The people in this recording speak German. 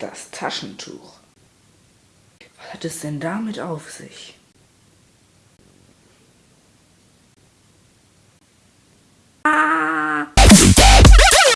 Das Taschentuch. Was hat es denn damit auf sich?